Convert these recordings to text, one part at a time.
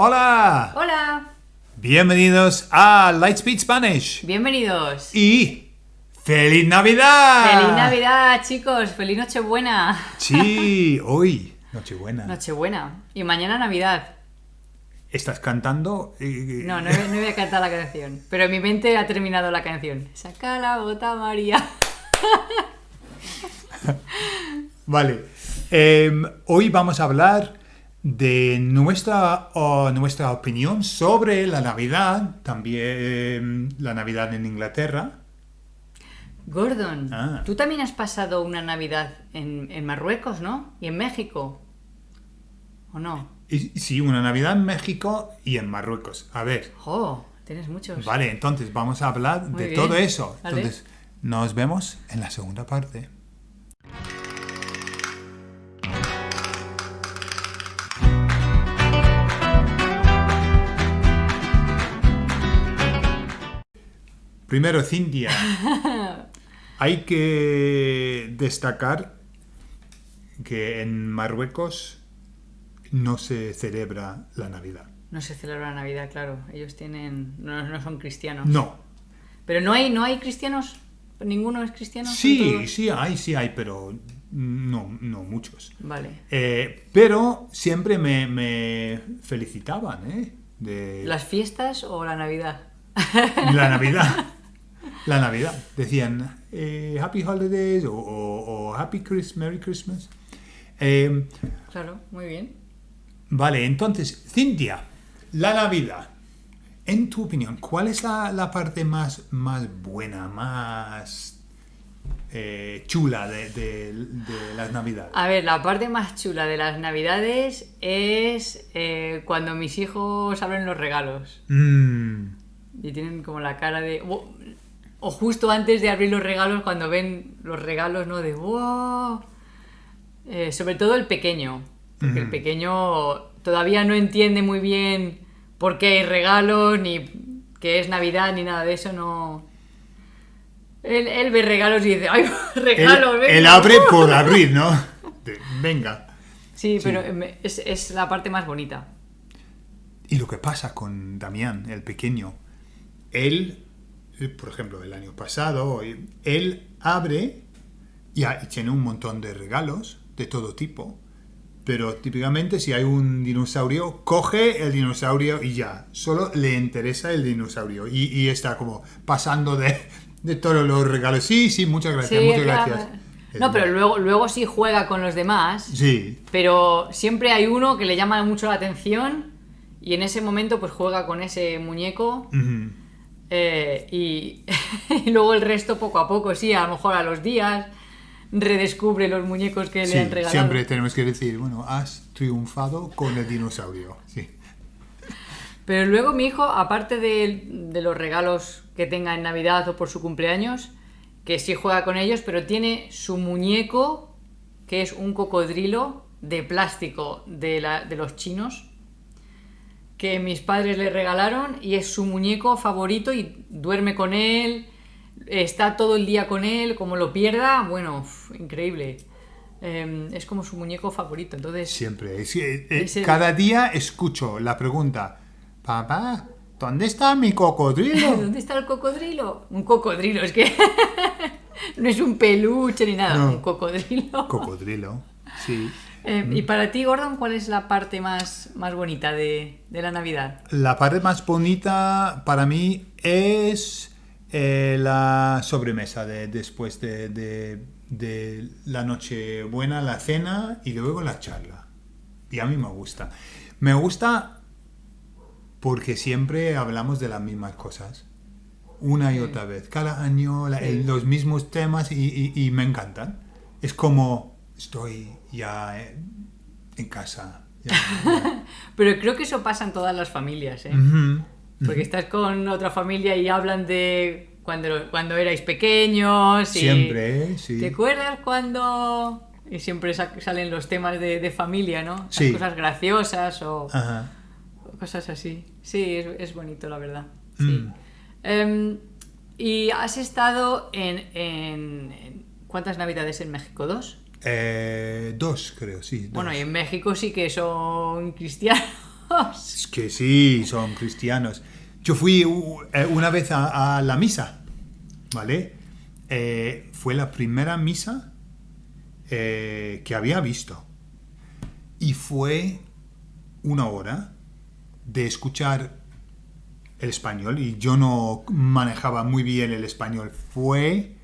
Hola, Hola, bienvenidos a Lightspeed Spanish bienvenidos. y ¡Feliz Navidad! Feliz Navidad, chicos. Feliz Nochebuena. Sí, hoy, Nochebuena. Nochebuena. Y mañana Navidad. ¿Estás cantando? Eh, No, no, no voy a cantar la canción. Pero en mi mente ha terminado la canción. Saca la bota, María. Vale. Em, hoy vamos a hablar de nuestra, nuestra opinión sobre la Navidad, también la Navidad en Inglaterra. Gordon, Ah. tú también has pasado una Navidad en, en Marruecos, ¿no? Y en México. ¿O no? Y, sí, una Navidad en México y en Marruecos. A ver, ¡Oh! Tienes muchos. vale, entonces vamos a hablar Muy de bien. todo eso. Entonces, nos vemos en la segunda parte. Primero, Cintia. Hay que destacar que en Marruecos no se celebra la Navidad. No se celebra Navidad, claro. Ellos tienen. No, no son cristianos. No. Pero no hay, no hay cristianos. ¿Ninguno es cristiano? ¿Son Sí, sí hay, sí hay, pero no, no muchos. Vale. Eh, pero siempre me, me felicitaban, ¿eh? De ¿Las fiestas o la Navidad? la Navidad. La Navidad. Decían eh, Happy Holidays o, o- o Happy Christmas, Merry Christmas. Eh, Claro, muy bien. vale, entonces, Cintia, la Navidad. En tu opinión, ¿cuál es la, la parte más, más buena, más eh, chula de, de- de las Navidades? A ver, la parte más chula de las Navidades es eh, cuando mis hijos abren los regalos Mm, y tienen como la cara de... o- O justo antes de abrir los regalos, cuando ven los regalos, ¿no? De ¡wow! Eh, sobre todo el pequeño. Porque el pequeño todavía no entiende muy bien por qué hay regalos, ni que es Navidad, ni nada de eso, no... Él, él ve regalos y dice, ¡ay, regalos! él venga". abre por abrir, ¿no? De- venga. Sí, pero me- es, es la parte más bonita. Y lo que pasa con Damián, el pequeño, él, por ejemplo, el año pasado, eh, él abre y, ha- y tiene un montón de regalos de todo tipo, pero típicamente si hay un dinosaurio, coge el dinosaurio y ya, solo le interesa el dinosaurio y, y está como pasando de, de todos los regalos. Sí, sí, muchas gracias, Sí, muchas claro. gracias. No, pero luego, luego sí juega con los demás, Sí, pero siempre hay uno que le llama mucho la atención y en ese momento pues juega con ese muñeco ujú. Eh, y, y luego el resto poco a poco, sí, a lo mejor a los días redescubre los muñecos que Sí, le han regalado. siempre tenemos que decir, bueno, has triunfado con el dinosaurio. Sí. Pero luego mi hijo, aparte de, de los regalos que tenga en Navidad o por su cumpleaños, que sí juega con ellos, pero tiene su muñeco, que es un cocodrilo de plástico de, la- de los chinos, que mis padres le regalaron y es su muñeco favorito y duerme con él, está todo el día con él, como lo pierda, bueno, uf, increíble. Em, es como su muñeco favorito, entonces... Siempre. Es eh, Ese- Cada día escucho la pregunta, papá, ¿dónde está mi cocodrilo? ¿Dónde está el cocodrilo? Un cocodrilo, es que no es un peluche ni nada, No. un cocodrilo. cocodrilo, sí. Eh, y para ti, Gordon, ¿cuál es la parte más, más bonita de, de la Navidad? La parte más bonita para mí es eh, la sobremesa de, después de, de- de la noche buena, la cena y luego la charla. Y a mí me gusta. Me gusta porque siempre hablamos de las mismas cosas. Una y otra vez. Cada año la- Sí. el- los mismos temas y, y- y me encantan. Es como estoy ya eh, en casa. ya- ya. Pero creo que eso pasa en todas las familias, ¿eh? Porque estás con otra familia y hablan de cuando, cuando erais pequeños. Y Siempre, sí. ¿Te acuerdas cuando...? Y siempre sa- salen los temas de, de familia, ¿no? Las Sí. cosas graciosas o... Ajá. Cosas así. Sí, es, es bonito, la verdad. Sí. Mm. Em, y has estado en, en- en- ¿Cuántas navidades en México? ¿Dos? Eh, dos, creo, sí. dos. Bueno, y en México sí que son cristianos. Es que sí, son cristianos. Yo fui eh, una vez a, a la misa, ¿vale? Eh, fue la primera misa eh, que había visto. Y fue una hora de escuchar el español y yo no manejaba muy bien el español. Fue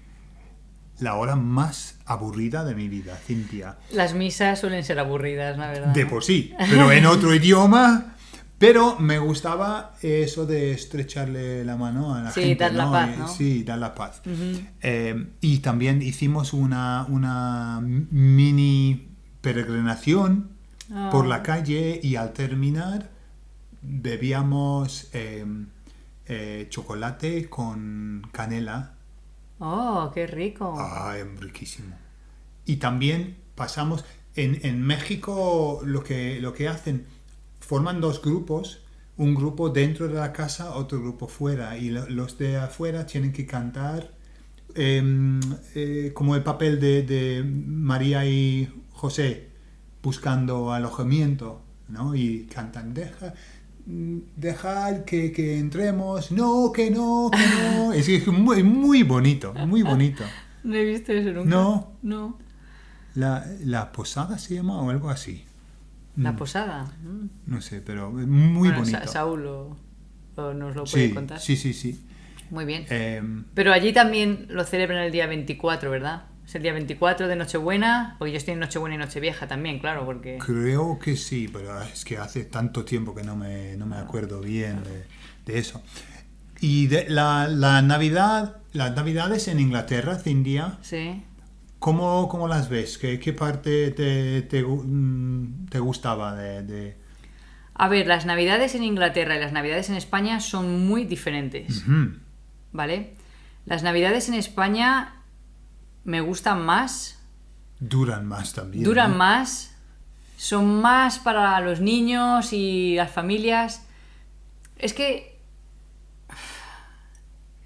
la hora más aburrida de mi vida, Cintia. Las misas suelen ser aburridas, la verdad. De por sí, pero en otro idioma. Pero me gustaba eso de estrecharle la mano a la Sí, gente. dar la ¿no? paz, ¿no? Sí, dar la paz. Eh, y también hicimos una, una mini peregrinación Ah. por la calle y al terminar bebíamos eh, eh, chocolate con canela. Oh, qué rico. Ah, es riquísimo. Y también pasamos, en, en México lo que, lo que hacen, forman dos grupos, un grupo dentro de la casa, otro grupo fuera, y lo- los de afuera tienen que cantar em, eh, como el papel de, de María y José buscando alojamiento, ¿no? Y cantan, deja, dejar que, que entremos, no, que no, que no. Es, que es muy, muy bonito, muy bonito. No he visto eso nunca. No. No. La, la posada se llama o algo así. La Mm, posada. Mm. No sé, pero muy Bueno, Sa- bonito. Saúl lo- lo- nos lo puede sí, contar. sí, sí, sí. Muy bien. Em, Pero allí también lo celebran el día 24, ¿verdad? Es el día 24 de Nochebuena, porque yo estoy en Nochebuena y Nochevieja también, claro, porque... creo que sí, pero es que hace tanto tiempo que no me, no me acuerdo bien de, de eso. Y de la, la Navidad, las Navidades en Inglaterra, Cindia, Sí. ¿cómo, cómo las ves? ¿Qué, qué parte te, te, mm, te gustaba de, de- A ver, las navidades en Inglaterra y las navidades en España son muy diferentes. ¿vale? Las navidades en España me gustan más, Duran más también. duran ¿no? más, son más para los niños y las familias. Es que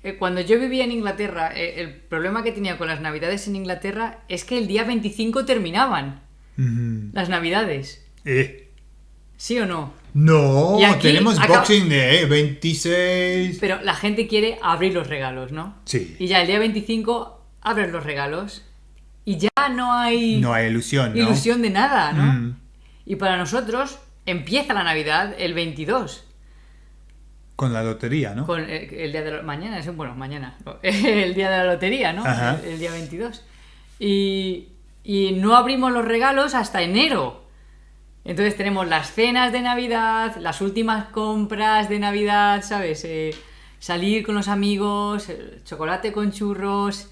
eh, cuando yo vivía en Inglaterra, eh, el problema que tenía con las navidades en Inglaterra es que el día 25 terminaban las navidades. Eh, ¿Sí o no? No, tenemos acaba- Boxing Day, 26. Pero la gente quiere abrir los regalos, ¿no? Sí. Y ya el día 25 abres los regalos y ya no hay No hay ilusión, ¿no? ilusión de nada, ¿no? Mm. Y para nosotros empieza la Navidad el 22, Con la lotería, ¿no? con el, el día de la mañana, es bueno, mañana, el día de la lotería, ¿no? El, el día 22. Y, y no abrimos los regalos hasta enero. Entonces tenemos las cenas de Navidad, las últimas compras de Navidad, ¿sabes? Eh, salir con los amigos, chocolate con churros,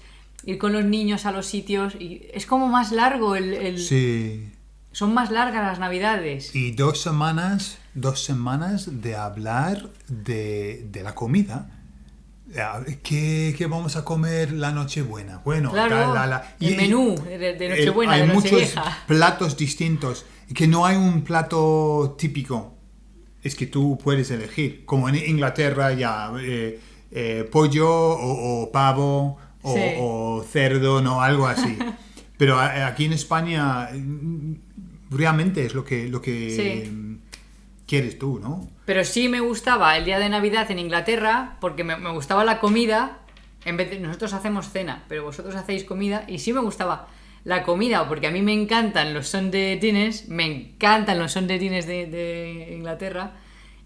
ir con los niños a los sitios. Y es como más largo el... el- Sí. Son más largas las Navidades. Y dos semanas, dos semanas de hablar de, de la comida. Ah, ¿Qué, qué vamos a comer la Nochebuena? Bueno, Claro, la- la- el menú de- de el- Nochebuena, hay de muchos platos distintos. Que no hay un plato típico. Es que tú puedes elegir. Como en Inglaterra ya, eh, eh, pollo o, o pavo o, Sí. o cerdo, no, algo así. Pero aquí en España mm, realmente es lo que, lo que Sí. mm, quieres tú, ¿no? Pero sí me gustaba el día de Navidad en Inglaterra porque me, me gustaba la comida. En vez de nosotros hacemos cena, pero vosotros hacéis comida y sí me gustaba la comida porque a mí me encantan los Sunday dinners, me encantan los Sunday dinners de, de Inglaterra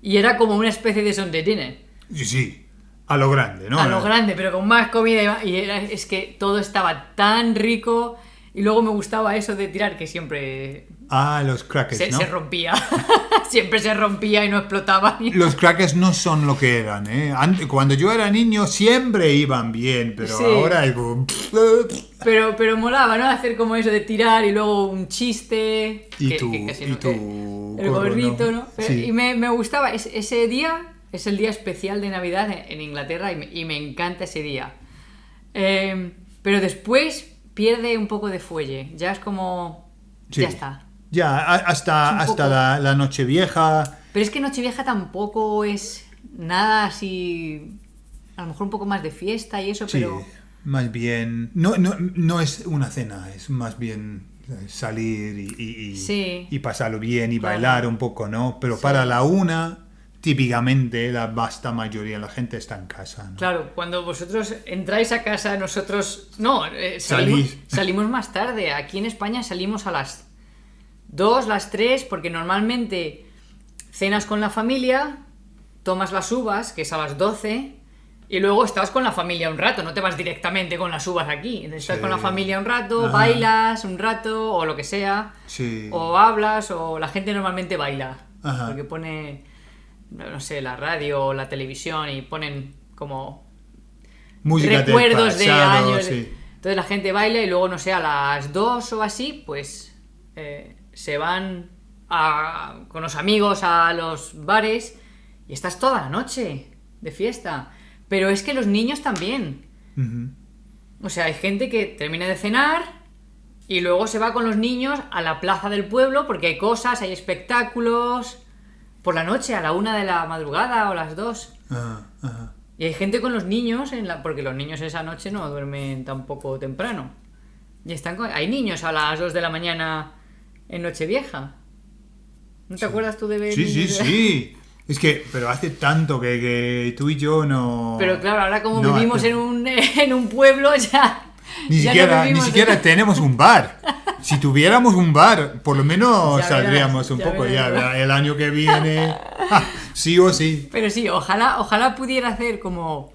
y era como una especie de Sunday dinner. Sí, sí, a lo grande, ¿no? a lo grande, pero con más comida y más- y era- es que todo estaba tan rico y luego me gustaba eso de tirar que siempre Ah, los crackers, se, ¿no? se rompía, siempre se rompía y no explotaba. Los crackers no son lo que eran, ¿eh? Ante- cuando yo era niño siempre iban bien, pero Sí. ahora es como... Pero, pero molaba, ¿no? Hacer como eso de tirar y luego un chiste. Y que- tu- que casi y no- que- el gorrito, ¿no? ¿no? Sí. Y me, me gustaba. Es- ese día es el día especial de Navidad en, Inglaterra y me, encanta ese día. Eh, pero después pierde un poco de fuelle. Ya es como. Sí. Ya está. Ya, hasta, Es hasta poco- la, la Nochevieja... Pero es que Nochevieja tampoco es nada así. A lo mejor un poco más de fiesta y eso, Sí, pero. más bien... No, no, no es una cena, es más bien salir y, y- y- Sí. y pasarlo bien y Claro. bailar un poco, ¿no? Pero Sí. para la una, típicamente la vasta mayoría de la gente está en casa, ¿no? Claro, cuando vosotros entráis a casa, nosotros... No, eh, salimos, salimos más tarde. Aquí en España salimos a las 2, las 3, porque normalmente cenas con la familia, tomas las uvas, que es a las 12, y luego estás con la familia un rato, no te vas directamente con las uvas aquí. Estás Sí. con la familia un rato, Ajá. bailas un rato, o lo que sea. Sí. O hablas, o la gente normalmente baila. Ajá. Porque pone, no sé, la radio o la televisión y ponen como Música del recuerdos de años. sí. Entonces la gente baila y luego, no sé, a las 2 o así, pues eh, se van a- con los amigos a los bares y estás toda la noche de fiesta. Pero es que los niños también. O sea, hay gente que termina de cenar y luego se va con los niños a la plaza del pueblo porque hay cosas, hay espectáculos. Por la noche, a la una de la madrugada o las dos. Ajá, ajá. Y hay gente con los niños, en la... porque los niños esa noche no duermen tampoco temprano. Y están con... Hay niños a las 2 de la mañana en Nochevieja. ¿No te acuerdas tú de ver Sí, sí, sí. Es que, pero hace tanto que, que tú y yo no... Pero claro, ahora como no vivimos hace- en un, en un pueblo ya... Ni siquiera, ni en- siquiera tenemos un bar. Si tuviéramos un bar, por lo menos Ya saldríamos verás, un ya poco ya. El año que viene, ah, sí o sí. Pero sí, ojalá, ojalá pudiera hacer como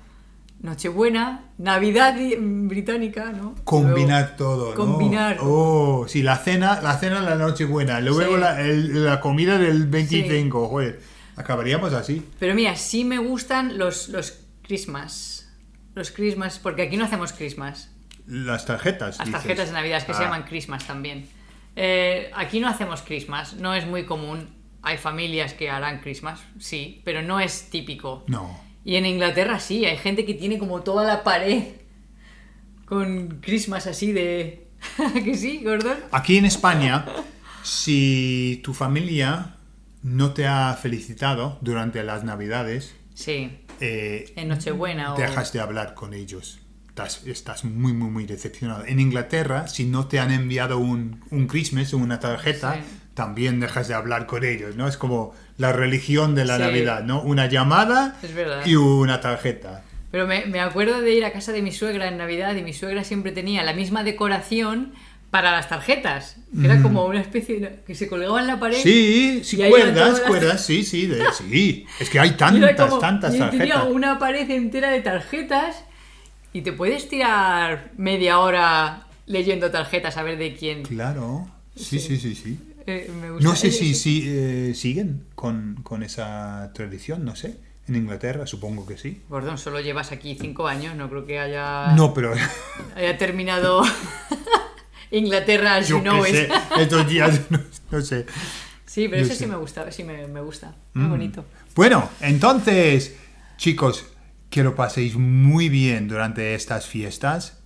Nochebuena, Navidad i- británica, ¿no? Combinar todo, ¿no? combinar. Oh, sí, la cena, la cena la noche buena, luego Sí. la, el- la comida del 25, joder. Acabaríamos así. Pero mira, sí me gustan los, los Christmas. Los Christmas, porque aquí no hacemos Christmas. Las tarjetas. Las dices. tarjetas de Navidad, es que se Ah, llaman Christmas también. Eh, aquí no hacemos Christmas, no es muy común. Hay familias que harán Christmas, sí, pero no es típico. No. Y en Inglaterra sí, hay gente que tiene como toda la pared con Christmas así de... ¿Que sí, Gordon? Aquí en España, si tu familia no te ha felicitado durante las Navidades, Sí, eh, en Nochebuena o... dejas de hablar con ellos. Estás, estás muy, muy, muy decepcionado. En Inglaterra, si no te han enviado un, un Christmas o una tarjeta, Sí. también dejas de hablar con ellos, ¿no? Es como la religión de la Sí. Navidad, ¿no? Una llamada y una tarjeta. Pero me, me acuerdo de ir a casa de mi suegra en Navidad y mi suegra siempre tenía la misma decoración para las tarjetas. Que era como una especie de... que se colgaba en la pared. Sí, sí, cuerdas, las- cuerdas, sí, sí, de- sí. Es que hay tantas, como- tantas y tenía tarjetas. una pared entera de tarjetas y te puedes tirar media hora leyendo tarjetas a ver de quién. Claro, sí, sí, sí, sí. Eh, me gusta. No sé si, si eh, siguen con, con esa tradición, no sé. En Inglaterra supongo que sí. Gordon, solo llevas aquí cinco años, no creo que haya, No, pero haya terminado Inglaterra as you yo know qué it. sé, estos días no, no sé. Sí, pero No eso sé. sí me gusta, sí me, me gusta. Muy Mm. bonito. Bueno, entonces, chicos, que lo paséis muy bien durante estas fiestas.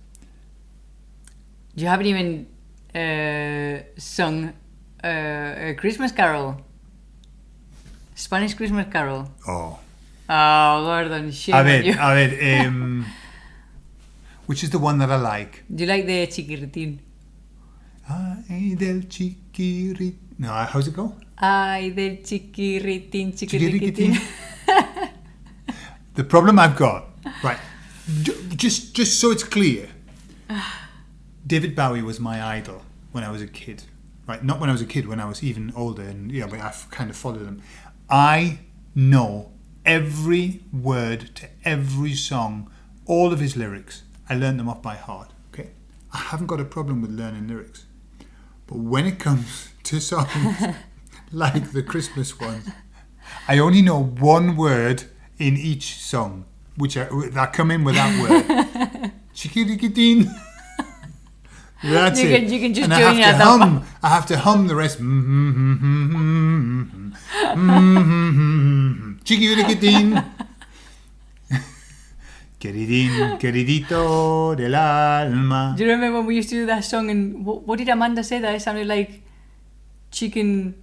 You haven't even uh, sung uh, a Christmas Carol. Spanish Christmas Carol. Oh. Oh, Gordon, shame A ver, a ver, um, which is the one that I like? Do you like the chiquiritín? Ay, del chiquirit... No, how's it go? Ay, del chiquiritín, Chiquiriquitín. chiquiritín. The problem I've got, right, just just so it's clear, David Bowie was my idol when I was a kid, right? Not when I was a kid, when I was even older, and yeah, but I've kind of followed him. I know every word to every song, all of his lyrics. I learned them off by heart. Okay, I haven't got a problem with learning lyrics, but when it comes to songs like the Christmas ones, I only know one word in each song, which are, that come in with that word. Chiquiriquitín. That's You it. can- you can just and I join have in to hum. I have to hum the rest. Chiquiriquitín. Queridín, queridito del alma. Do you remember when we used to do that song and what, what did Amanda say that it sounded like chicken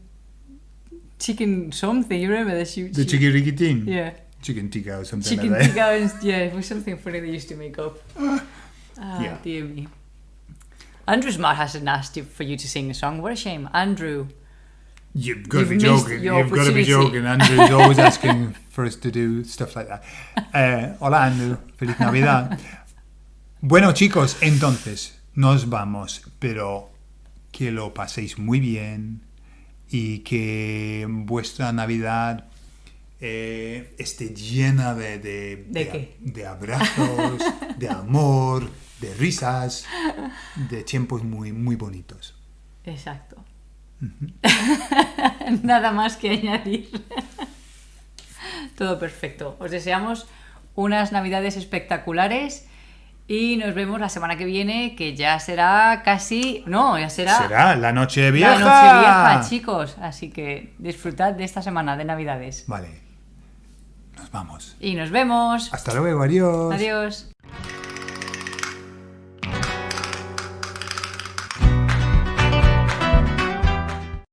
chicken something? You remember that she, The she- chiquiriquitín. Yeah. Chicken tikka or something Chicken like that. tikka and yeah, it was something funny they used to make up. Ah, Yeah. dear me. Andrew Smart hasn't asked you for you to sing a song. What a shame. Andrew. You've got to be joking. You've got to be joking. Andrew's always asking for us to do stuff like that. Eh, hola, Andrew. Feliz Navidad. Bueno, chicos, entonces nos vamos, pero que lo paséis muy bien y que vuestra Navidad eh, esté llena de, de, ¿De qué? de abrazos, de amor, de risas, de tiempos muy, muy bonitos. Exacto. Nada más que añadir. Todo perfecto. Os deseamos unas navidades espectaculares y nos vemos la semana que viene, que ya será casi... No, ya será... Será la noche vieja. La noche vieja, chicos. Así que disfrutad de esta semana de navidades. Vale. Nos vamos. Y nos vemos. Hasta luego, adiós. Adiós.